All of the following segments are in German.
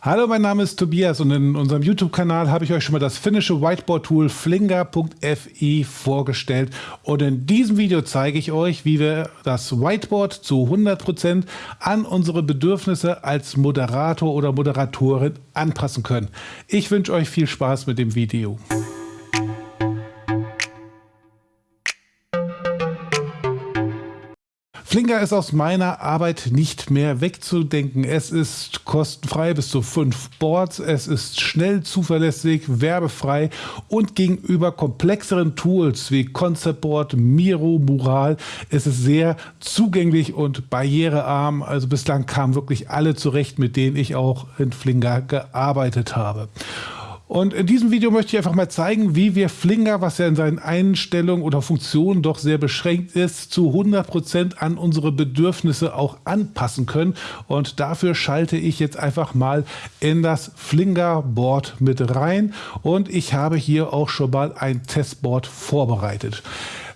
Hallo, mein Name ist Tobias und in unserem YouTube-Kanal habe ich euch schon mal das finnische Whiteboard-Tool Flinger.fi vorgestellt und in diesem Video zeige ich euch, wie wir das Whiteboard zu 100% an unsere Bedürfnisse als Moderator oder Moderatorin anpassen können. Ich wünsche euch viel Spaß mit dem Video. Flinger ist aus meiner Arbeit nicht mehr wegzudenken. Es ist kostenfrei bis zu fünf Boards. Es ist schnell, zuverlässig, werbefrei und gegenüber komplexeren Tools wie Conceptboard, Miro, Mural ist es sehr zugänglich und barrierearm. Also bislang kamen wirklich alle zurecht, mit denen ich auch in Flinger gearbeitet habe. Und in diesem Video möchte ich einfach mal zeigen, wie wir Flinger, was ja in seinen Einstellungen oder Funktionen doch sehr beschränkt ist, zu 100% an unsere Bedürfnisse auch anpassen können. Und dafür schalte ich jetzt einfach mal in das Flinger-Board mit rein. Und ich habe hier auch schon mal ein Testboard vorbereitet.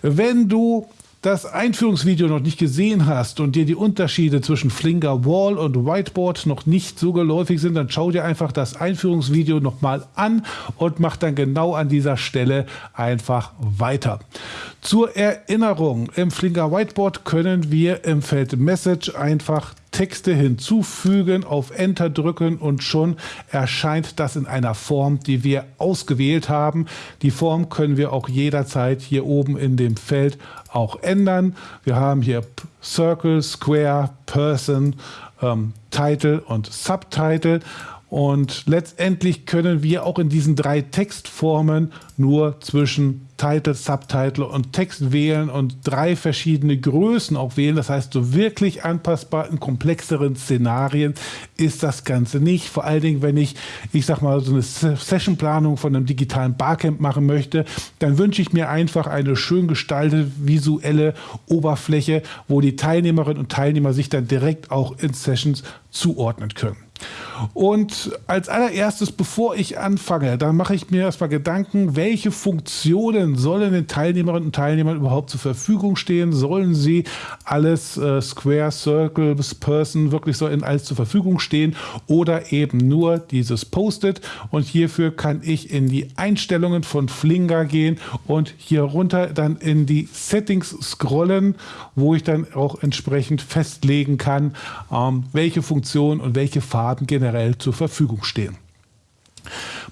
Wenn du das Einführungsvideo noch nicht gesehen hast und dir die Unterschiede zwischen Flinger Wall und Whiteboard noch nicht so geläufig sind, dann schau dir einfach das Einführungsvideo nochmal an und mach dann genau an dieser Stelle einfach weiter. Zur Erinnerung, im Flinger Whiteboard können wir im Feld Message einfach Texte hinzufügen, auf Enter drücken und schon erscheint das in einer Form, die wir ausgewählt haben. Die Form können wir auch jederzeit hier oben in dem Feld auch ändern. Wir haben hier Circle, Square, Person, ähm, Title und Subtitle. Und letztendlich können wir auch in diesen drei Textformen nur zwischen Title, Subtitle und Text wählen und drei verschiedene Größen auch wählen. Das heißt, so wirklich anpassbar in komplexeren Szenarien ist das Ganze nicht. Vor allen Dingen, wenn ich, ich sag mal, so eine Sessionplanung von einem digitalen Barcamp machen möchte, dann wünsche ich mir einfach eine schön gestaltete visuelle Oberfläche, wo die Teilnehmerinnen und Teilnehmer sich dann direkt auch in Sessions zuordnen können. Und als allererstes, bevor ich anfange, dann mache ich mir erstmal Gedanken, welche Funktionen sollen den Teilnehmerinnen und Teilnehmern überhaupt zur Verfügung stehen? Sollen sie alles äh, Square, Circle, Person wirklich so in alles zur Verfügung stehen oder eben nur dieses Post-it? Und hierfür kann ich in die Einstellungen von Flinger gehen und hier runter dann in die Settings scrollen, wo ich dann auch entsprechend festlegen kann, ähm, welche Funktionen und welche Farben generell generell zur Verfügung stehen.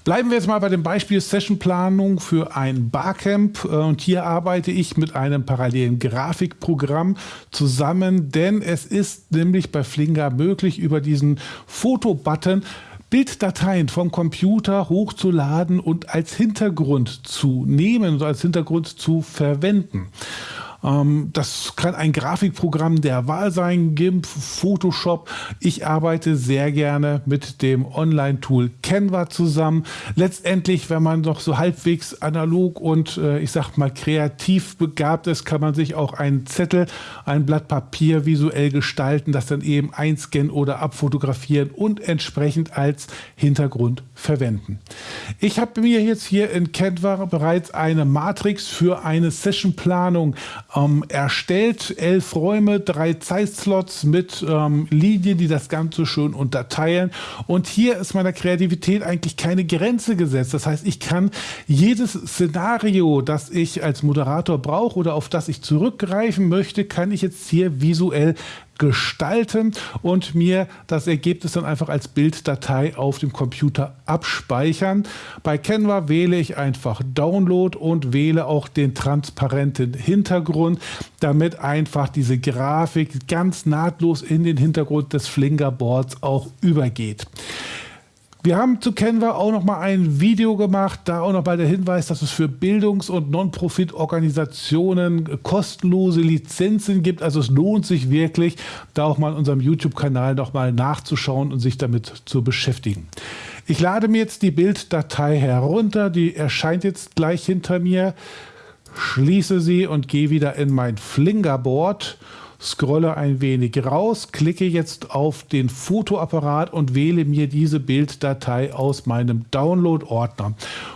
Bleiben wir jetzt mal bei dem Beispiel Sessionplanung für ein Barcamp äh, und hier arbeite ich mit einem parallelen Grafikprogramm zusammen, denn es ist nämlich bei Flinger möglich, über diesen Fotobutton Bilddateien vom Computer hochzuladen und als Hintergrund zu nehmen und als Hintergrund zu verwenden. Ähm, das kann ein Grafikprogramm der Wahl sein, GIMP, Photoshop. Ich arbeite sehr gerne mit dem Online-Tool Canva zusammen. Letztendlich, wenn man noch so halbwegs analog und äh, ich sag mal kreativ begabt ist, kann man sich auch einen Zettel, ein Blatt Papier visuell gestalten, das dann eben einscannen oder abfotografieren und entsprechend als Hintergrund verwenden. Ich habe mir jetzt hier in Canva bereits eine Matrix für eine Sessionplanung ähm, erstellt. Elf Räume, drei Zeitslots mit ähm, Linien, die das Ganze schön unterteilen. Und hier ist meiner Kreativität eigentlich keine Grenze gesetzt. Das heißt, ich kann jedes Szenario, das ich als Moderator brauche oder auf das ich zurückgreifen möchte, kann ich jetzt hier visuell gestalten und mir das Ergebnis dann einfach als Bilddatei auf dem Computer abspeichern. Bei Canva wähle ich einfach Download und wähle auch den transparenten Hintergrund, damit einfach diese Grafik ganz nahtlos in den Hintergrund des Flingerboards auch übergeht. Wir haben zu Canva auch noch mal ein Video gemacht, da auch noch mal der Hinweis, dass es für Bildungs- und Non-Profit-Organisationen kostenlose Lizenzen gibt. Also es lohnt sich wirklich, da auch mal in unserem YouTube-Kanal noch mal nachzuschauen und sich damit zu beschäftigen. Ich lade mir jetzt die Bilddatei herunter, die erscheint jetzt gleich hinter mir, schließe sie und gehe wieder in mein Flingerboard scrolle ein wenig raus, klicke jetzt auf den Fotoapparat und wähle mir diese Bilddatei aus meinem Download-Ordner.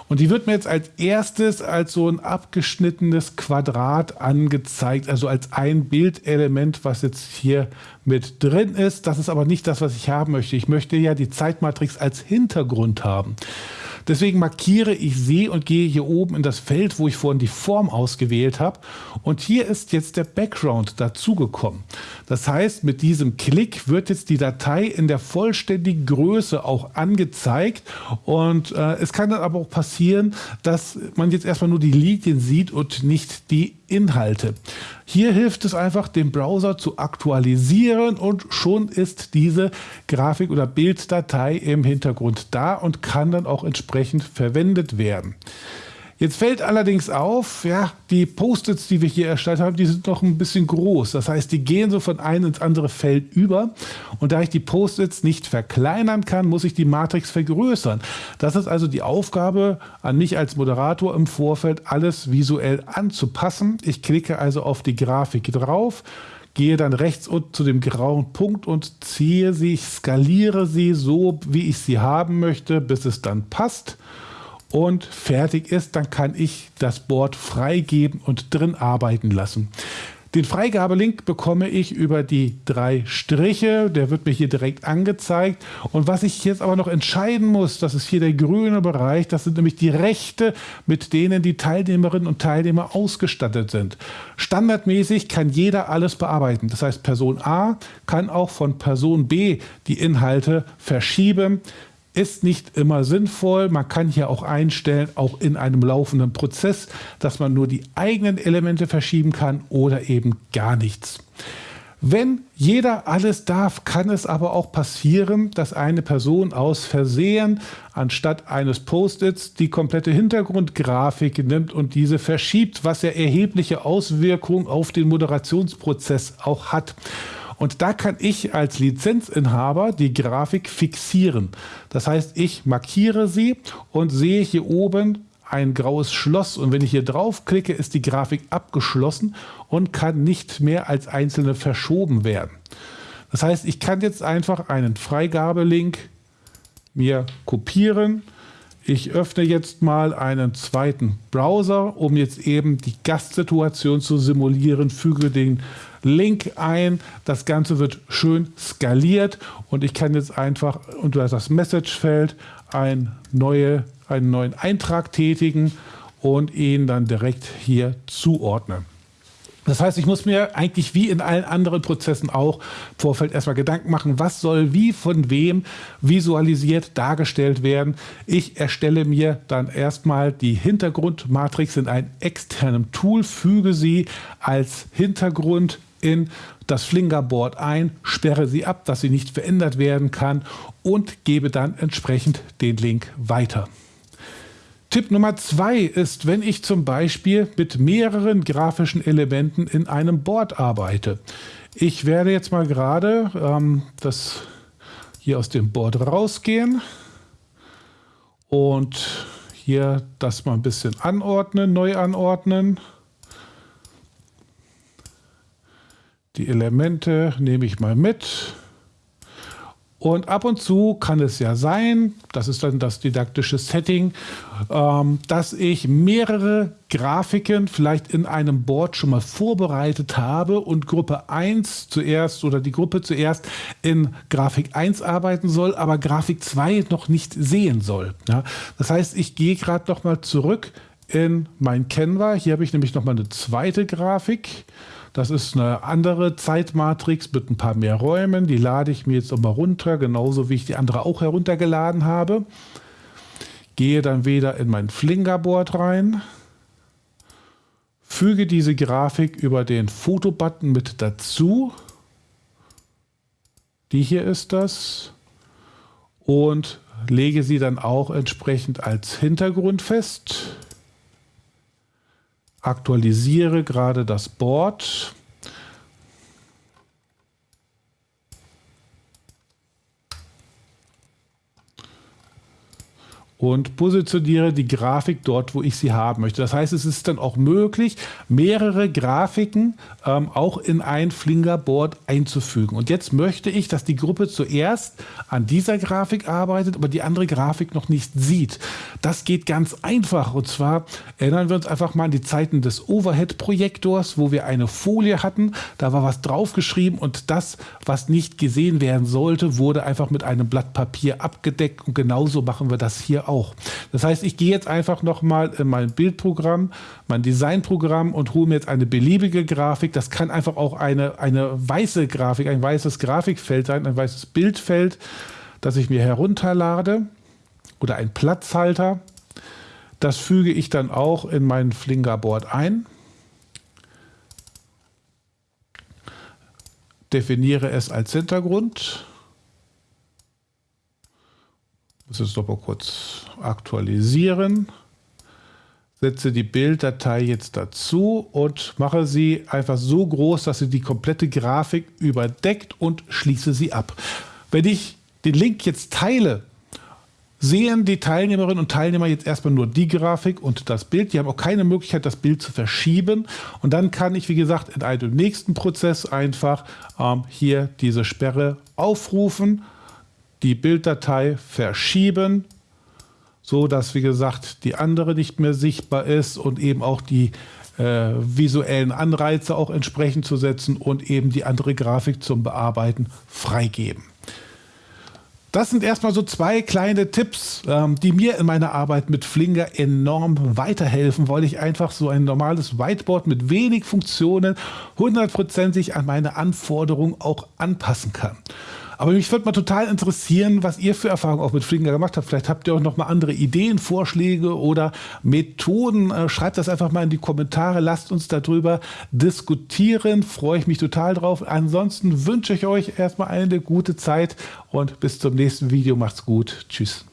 Und die wird mir jetzt als erstes als so ein abgeschnittenes Quadrat angezeigt, also als ein Bildelement, was jetzt hier mit drin ist. Das ist aber nicht das, was ich haben möchte. Ich möchte ja die Zeitmatrix als Hintergrund haben. Deswegen markiere ich sie und gehe hier oben in das Feld, wo ich vorhin die Form ausgewählt habe. Und hier ist jetzt der Background dazugekommen. Das heißt, mit diesem Klick wird jetzt die Datei in der vollständigen Größe auch angezeigt. Und äh, es kann dann aber auch passieren, dass man jetzt erstmal nur die Linien sieht und nicht die Inhalte. Hier hilft es einfach, den Browser zu aktualisieren und schon ist diese Grafik- oder Bilddatei im Hintergrund da und kann dann auch entsprechend verwendet werden. Jetzt fällt allerdings auf, ja, die Post-its, die wir hier erstellt haben, die sind noch ein bisschen groß. Das heißt, die gehen so von einem ins andere Feld über. Und da ich die Post-its nicht verkleinern kann, muss ich die Matrix vergrößern. Das ist also die Aufgabe an mich als Moderator im Vorfeld, alles visuell anzupassen. Ich klicke also auf die Grafik drauf gehe dann rechts unten zu dem grauen Punkt und ziehe sie, ich skaliere sie so, wie ich sie haben möchte, bis es dann passt und fertig ist, dann kann ich das Board freigeben und drin arbeiten lassen. Den Freigabelink bekomme ich über die drei Striche, der wird mir hier direkt angezeigt. Und was ich jetzt aber noch entscheiden muss, das ist hier der grüne Bereich, das sind nämlich die Rechte, mit denen die Teilnehmerinnen und Teilnehmer ausgestattet sind. Standardmäßig kann jeder alles bearbeiten. Das heißt, Person A kann auch von Person B die Inhalte verschieben ist nicht immer sinnvoll. Man kann hier auch einstellen, auch in einem laufenden Prozess, dass man nur die eigenen Elemente verschieben kann oder eben gar nichts. Wenn jeder alles darf, kann es aber auch passieren, dass eine Person aus Versehen anstatt eines Post-its die komplette Hintergrundgrafik nimmt und diese verschiebt, was ja erhebliche Auswirkungen auf den Moderationsprozess auch hat. Und da kann ich als Lizenzinhaber die Grafik fixieren. Das heißt, ich markiere sie und sehe hier oben ein graues Schloss und wenn ich hier draufklicke, ist die Grafik abgeschlossen und kann nicht mehr als einzelne verschoben werden. Das heißt, ich kann jetzt einfach einen Freigabelink mir kopieren. Ich öffne jetzt mal einen zweiten Browser, um jetzt eben die Gastsituation zu simulieren, füge den Link ein. Das Ganze wird schön skaliert und ich kann jetzt einfach unter das Messagefeld ein neue, einen neuen Eintrag tätigen und ihn dann direkt hier zuordnen. Das heißt, ich muss mir eigentlich wie in allen anderen Prozessen auch im Vorfeld erstmal Gedanken machen, was soll wie von wem visualisiert dargestellt werden. Ich erstelle mir dann erstmal die Hintergrundmatrix in einem externen Tool, füge sie als Hintergrund in das Flingerboard ein, sperre sie ab, dass sie nicht verändert werden kann und gebe dann entsprechend den Link weiter. Tipp Nummer zwei ist, wenn ich zum Beispiel mit mehreren grafischen Elementen in einem Board arbeite. Ich werde jetzt mal gerade ähm, das hier aus dem Board rausgehen und hier das mal ein bisschen anordnen, neu anordnen. Die Elemente nehme ich mal mit. Und ab und zu kann es ja sein, das ist dann das didaktische Setting, ähm, dass ich mehrere Grafiken vielleicht in einem Board schon mal vorbereitet habe und Gruppe 1 zuerst oder die Gruppe zuerst in Grafik 1 arbeiten soll, aber Grafik 2 noch nicht sehen soll. Das heißt, ich gehe gerade noch mal zurück in mein Canva. Hier habe ich nämlich noch mal eine zweite Grafik. Das ist eine andere Zeitmatrix mit ein paar mehr Räumen. Die lade ich mir jetzt nochmal runter, genauso wie ich die andere auch heruntergeladen habe. Gehe dann wieder in mein Flingerboard rein. Füge diese Grafik über den Fotobutton mit dazu. Die hier ist das. Und lege sie dann auch entsprechend als Hintergrund fest aktualisiere gerade das Board. Und positioniere die Grafik dort, wo ich sie haben möchte. Das heißt, es ist dann auch möglich, mehrere Grafiken ähm, auch in ein Flingerboard einzufügen. Und jetzt möchte ich, dass die Gruppe zuerst an dieser Grafik arbeitet, aber die andere Grafik noch nicht sieht. Das geht ganz einfach. Und zwar erinnern wir uns einfach mal an die Zeiten des Overhead-Projektors, wo wir eine Folie hatten. Da war was draufgeschrieben und das, was nicht gesehen werden sollte, wurde einfach mit einem Blatt Papier abgedeckt. Und genauso machen wir das hier auch. Das heißt, ich gehe jetzt einfach nochmal in mein Bildprogramm, mein Designprogramm und hole mir jetzt eine beliebige Grafik. Das kann einfach auch eine, eine weiße Grafik, ein weißes Grafikfeld sein, ein weißes Bildfeld, das ich mir herunterlade oder ein Platzhalter. Das füge ich dann auch in mein Flingerboard ein. Definiere es als Hintergrund muss es doch mal kurz aktualisieren. Setze die Bilddatei jetzt dazu und mache sie einfach so groß, dass sie die komplette Grafik überdeckt und schließe sie ab. Wenn ich den Link jetzt teile, sehen die Teilnehmerinnen und Teilnehmer jetzt erstmal nur die Grafik und das Bild. Die haben auch keine Möglichkeit, das Bild zu verschieben. Und dann kann ich, wie gesagt, in einem nächsten Prozess einfach ähm, hier diese Sperre aufrufen die Bilddatei verschieben, so dass wie gesagt die andere nicht mehr sichtbar ist und eben auch die äh, visuellen Anreize auch entsprechend zu setzen und eben die andere Grafik zum Bearbeiten freigeben. Das sind erstmal so zwei kleine Tipps, ähm, die mir in meiner Arbeit mit Flinger enorm weiterhelfen, weil ich einfach so ein normales Whiteboard mit wenig Funktionen hundertprozentig an meine Anforderungen auch anpassen kann. Aber mich würde mal total interessieren, was ihr für Erfahrungen auch mit Flinger gemacht habt. Vielleicht habt ihr auch noch mal andere Ideen, Vorschläge oder Methoden. Äh, schreibt das einfach mal in die Kommentare. Lasst uns darüber diskutieren. Freue ich mich total drauf. Ansonsten wünsche ich euch erstmal eine gute Zeit und bis zum nächsten Video. Macht's gut. Tschüss.